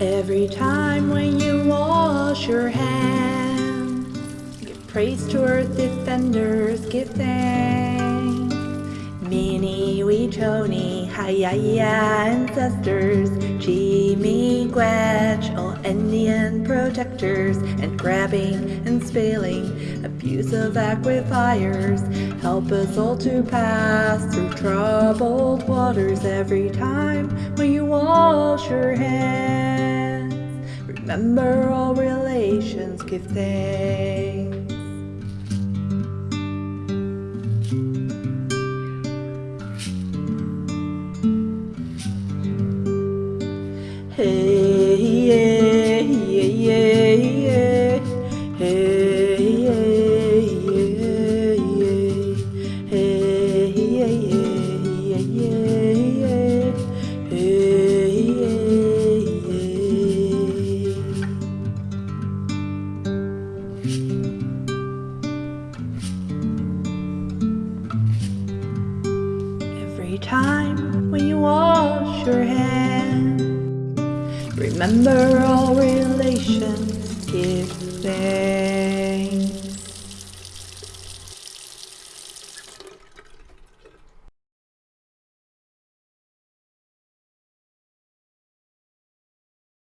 Every time when you wash your hands, give praise to earth defenders, give thanks. Mni Wiconi, Hayaya ancestors, Chi Miigwech, all Indian protectors, and grabbing and spilling abusive aquifers. Help us all to pass through troubled waters every time when you wash your hands. Remember all relations, give thanks. Hey, Every time when you wash your hands, remember all relations give thanks.